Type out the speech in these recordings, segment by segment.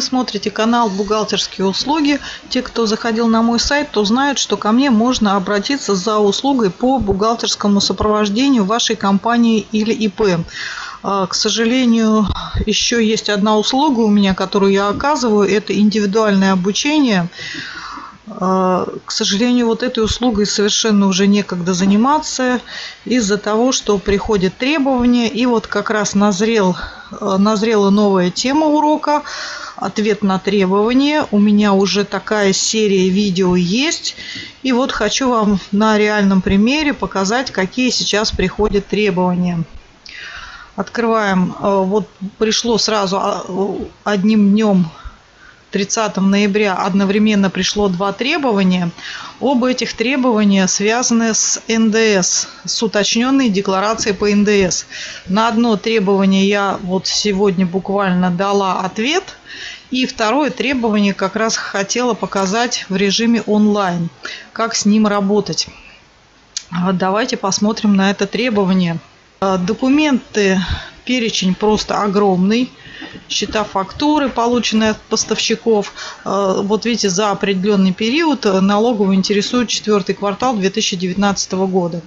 Вы смотрите канал «Бухгалтерские услуги». Те, кто заходил на мой сайт, то знают, что ко мне можно обратиться за услугой по бухгалтерскому сопровождению вашей компании или ИП. А, к сожалению, еще есть одна услуга у меня, которую я оказываю. Это индивидуальное обучение. А, к сожалению, вот этой услугой совершенно уже некогда заниматься из-за того, что приходят требования. И вот как раз назрел, а, назрела новая тема урока «Ответ на требования». У меня уже такая серия видео есть. И вот хочу вам на реальном примере показать, какие сейчас приходят требования. Открываем. А, вот пришло сразу одним днем 30 ноября одновременно пришло два требования. Оба этих требования связаны с НДС, с уточненной декларацией по НДС. На одно требование я вот сегодня буквально дала ответ. И второе требование как раз хотела показать в режиме онлайн, как с ним работать. Давайте посмотрим на это требование. Документы, перечень просто огромный счета фактуры, полученные от поставщиков. Э, вот видите, за определенный период налоговую интересует четвертый квартал 2019 года.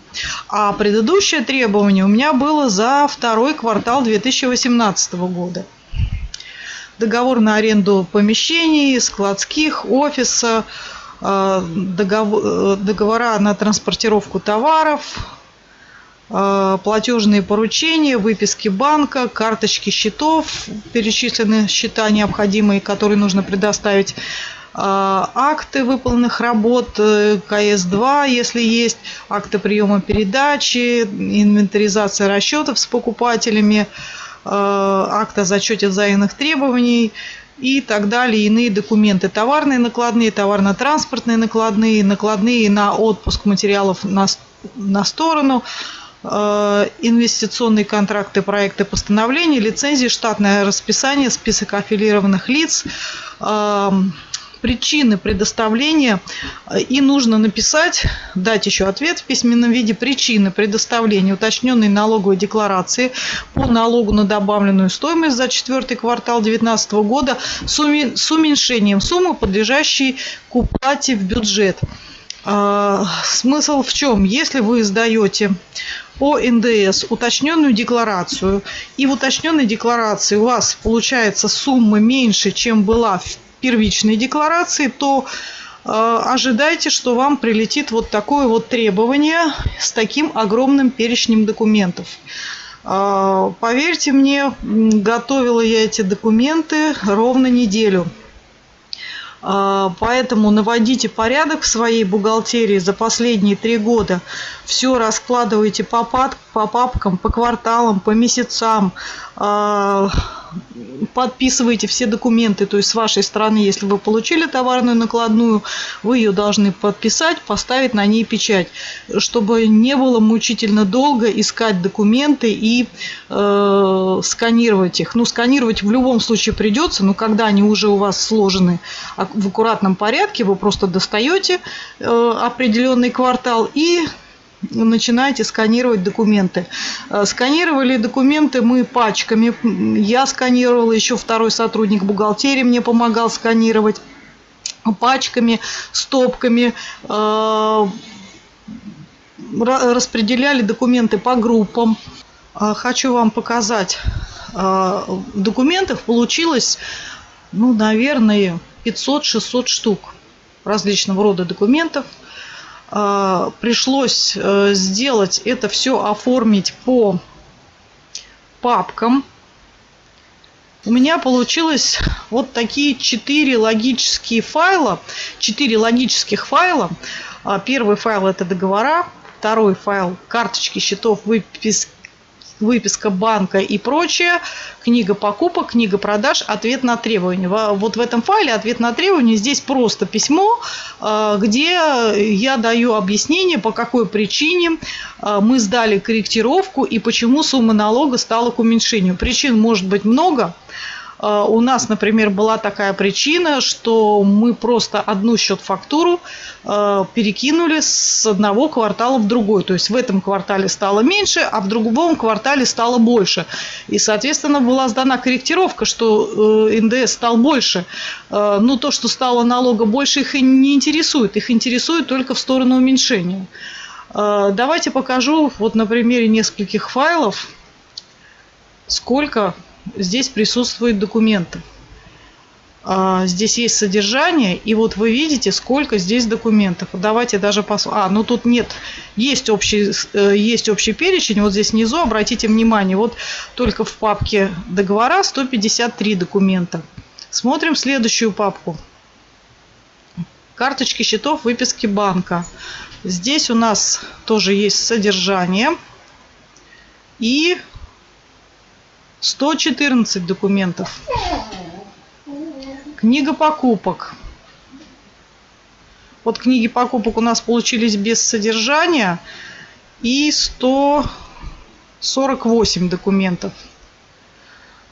А предыдущее требование у меня было за второй квартал 2018 года. Договор на аренду помещений, складских, офиса, э, э, договора на транспортировку товаров, Э, платежные поручения, выписки банка, карточки счетов, перечислены счета необходимые, которые нужно предоставить, акты выполненных работ, э, КС-2, если есть, акты приема передачи, инвентаризация расчетов с покупателями, акт о зачете взаимных требований и так далее, иные документы, товарные накладные, товарно-транспортные накладные, накладные на отпуск материалов на, на сторону, Э, инвестиционные контракты, проекты постановления, лицензии, штатное расписание, список аффилированных лиц, э, причины предоставления и нужно написать, дать еще ответ в письменном виде причины предоставления уточненной налоговой декларации по налогу на добавленную стоимость за четвертый квартал 2019 года с уменьшением суммы, подлежащей к уплате в бюджет. Э, смысл в чем? Если вы сдаете по НДС уточненную декларацию, и в уточненной декларации у вас получается сумма меньше, чем была в первичной декларации, то э, ожидайте, что вам прилетит вот такое вот требование с таким огромным перечнем документов. Э, поверьте мне, готовила я эти документы ровно неделю. А, поэтому наводите порядок в своей бухгалтерии за последние три года. Все раскладывайте по папкам, по кварталам, по месяцам. А, подписывайте все документы, то есть с вашей стороны, если вы получили товарную накладную, вы ее должны подписать, поставить на ней печать, чтобы не было мучительно долго искать документы и э, сканировать их. Ну, сканировать в любом случае придется, но когда они уже у вас сложены в аккуратном порядке, вы просто достаете э, определенный квартал и начинаете сканировать документы. Э, сканировали документы мы пачками. Я сканировала, еще второй сотрудник бухгалтерии мне помогал сканировать пачками, стопками. Э, распределяли документы по группам. Э, хочу вам показать. Документов получилось, ну, наверное, 500-600 штук различного рода документов – пришлось э, сделать это все, оформить по папкам. У меня получилось вот такие четыре логические файла, четыре логических файла. А, первый файл это договора, второй файл карточки счетов, выписки выписка банка и прочее, книга покупок, книга продаж, ответ на требования. Вот в этом файле ответ на требования здесь просто письмо, а, где я даю объяснение, по какой причине а, мы сдали корректировку и почему сумма налога стала к уменьшению. Причин может быть много. А, у нас, например, была такая причина, что мы просто одну счет-фактуру а, перекинули с одного квартала в другой. То есть в этом квартале стало меньше, а в другом квартале стало больше. И, соответственно, была сдана корректировка, что э, НДС стал больше. А, Но то, что стало налога больше, их не интересует. Их интересует только в сторону уменьшения. Давайте покажу вот на примере нескольких файлов, сколько здесь присутствует документов. А, здесь есть содержание, и вот вы видите, сколько здесь документов. Давайте даже посмотрим. А, ну тут нет, есть общий, э, есть общий перечень, вот здесь внизу, обратите внимание, вот только в папке договора 153 документа. Смотрим следующую папку. Карточки счетов, выписки банка. Здесь у нас тоже есть содержание. И 114 документов. Книга покупок. Вот книги покупок у нас получились без содержания. И 148 документов.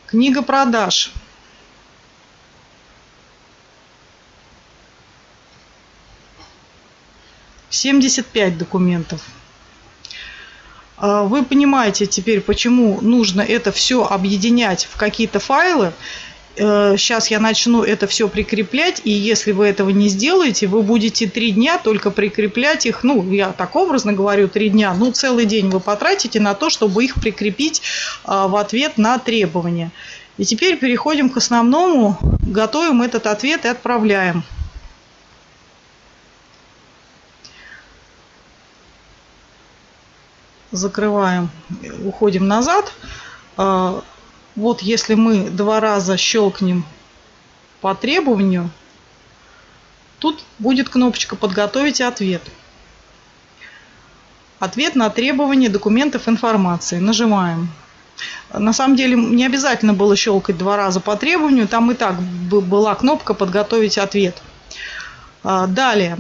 Книга продаж. Семьдесят пять документов. А, вы понимаете теперь, почему нужно это все объединять в какие-то файлы. Сейчас э, я начну это все прикреплять, и если вы этого не сделаете, вы будете три дня только прикреплять их, ну, я так образно говорю, три дня, ну, целый день вы потратите на то, чтобы их прикрепить а, в ответ на требования. И теперь переходим к основному, готовим этот ответ и отправляем. Закрываем, уходим назад. А, вот если мы два раза щелкнем по требованию, тут будет кнопочка «Подготовить ответ». Ответ на требование документов информации. Нажимаем. На самом деле не обязательно было щелкать два раза по требованию, там и так была кнопка «Подготовить ответ». А, далее.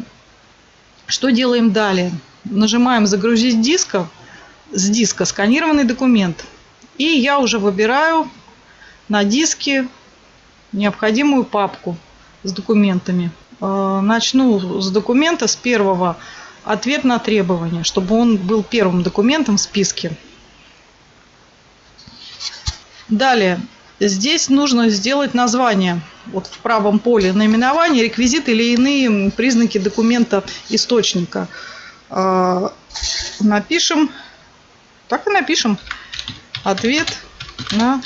Что делаем далее? Нажимаем «Загрузить дисков» с диска сканированный документ. И я уже выбираю на диске необходимую папку с документами. Э, начну с документа, с первого ответ на требование, чтобы он был первым документом в списке. Далее, здесь нужно сделать название. Вот в правом поле наименование, реквизит или иные признаки документа источника. Э, напишем так и напишем ответ на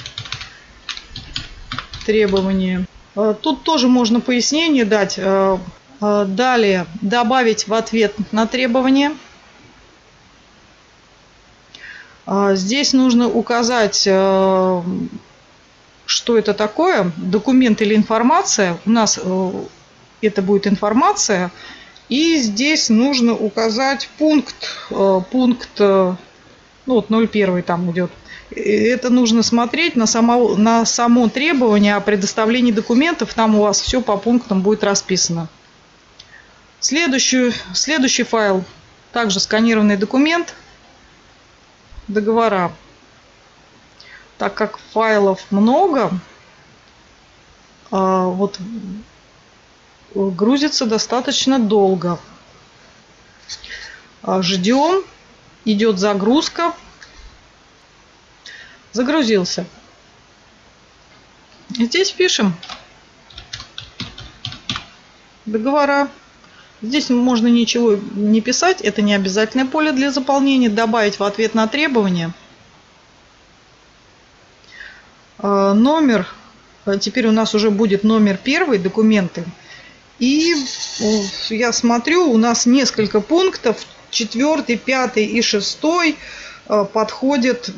требование. Э, тут тоже можно пояснение дать. Э, э, далее добавить в ответ на требование. Здесь нужно указать, что это такое, документ или информация. У нас это будет информация. И здесь нужно указать пункт, пункт ну вот 0,1 там идет. Это нужно смотреть на само, на само требование о предоставлении документов. Там у вас все по пунктам будет расписано. Следующий, следующий файл. Также сканированный документ. Договора. Так как файлов много, а, вот грузится достаточно долго. А, ждем идет загрузка. Загрузился. Здесь пишем договора. Здесь можно ничего не писать, это не обязательное поле для заполнения. Добавить в ответ на требования. А, номер, а теперь у нас уже будет номер первый, документы. И я смотрю, у нас несколько пунктов, четвертый, пятый и шестой э, подходят.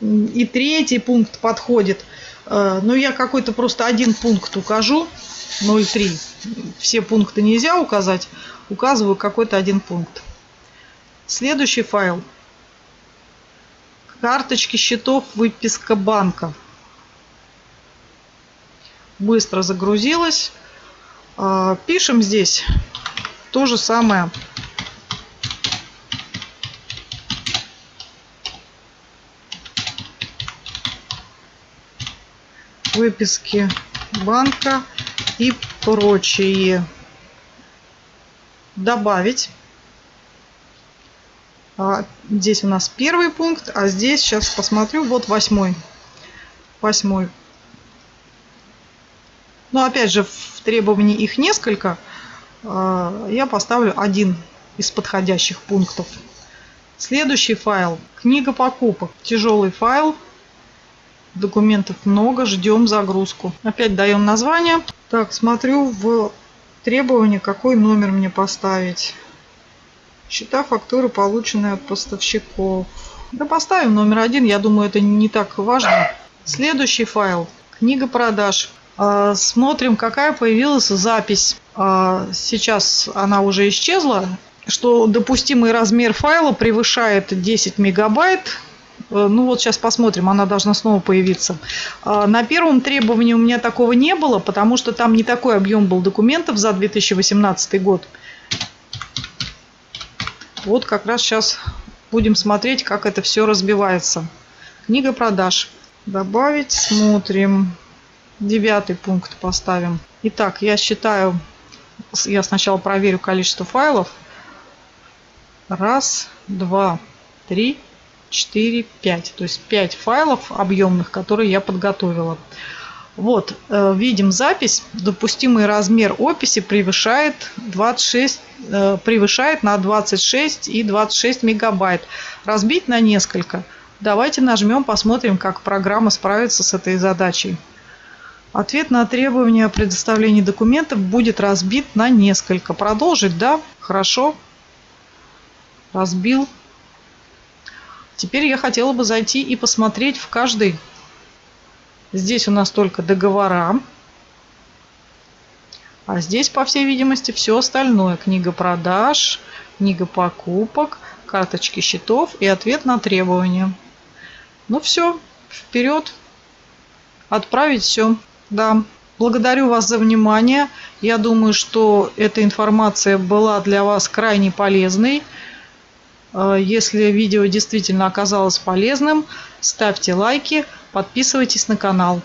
И третий пункт подходит. Э, но я какой-то просто один пункт укажу. 0,3. Все пункты нельзя указать. Указываю какой-то один пункт. Следующий файл. Карточки счетов, выписка банка. Быстро загрузилась. Э, пишем здесь то же самое. Выписки банка и прочие. Добавить. А, здесь у нас первый пункт, а здесь, сейчас посмотрю, вот восьмой. Восьмой. Но опять же, в требовании их несколько. А, я поставлю один из подходящих пунктов. Следующий файл. Книга покупок. Тяжелый файл. Документов много. Ждем загрузку. Опять даем название. Так, смотрю в требования, какой номер мне поставить. Счета, фактуры, полученные от поставщиков. Да поставим номер один. Я думаю, это не так важно. Следующий файл. Книга продаж. А, смотрим, какая появилась запись. А, сейчас она уже исчезла что допустимый размер файла превышает 10 мегабайт. Э, ну вот сейчас посмотрим, она должна снова появиться. А, на первом требовании у меня такого не было, потому что там не такой объем был документов за 2018 год. Вот как раз сейчас будем смотреть, как это все разбивается. Книга продаж. Добавить, смотрим. Девятый пункт поставим. Итак, я считаю, я сначала проверю количество файлов. Раз, два, три, четыре, пять. То есть пять файлов объемных, которые я подготовила. Вот, э, видим запись. Допустимый размер описи превышает 26, э, превышает на 26 и 26 мегабайт. Разбить на несколько. Давайте нажмем, посмотрим, как программа справится с этой задачей. Ответ на требование о предоставлении документов будет разбит на несколько. Продолжить, да? Хорошо разбил. Теперь я хотела бы зайти и посмотреть в каждый. Здесь у нас только договора. А здесь, по всей видимости, все остальное. Книга продаж, книга покупок, карточки счетов и ответ на требования. Ну все, вперед. Отправить все. Да. Благодарю вас за внимание. Я думаю, что эта информация была для вас крайне полезной. Э, если видео действительно оказалось полезным, ставьте лайки, подписывайтесь на канал.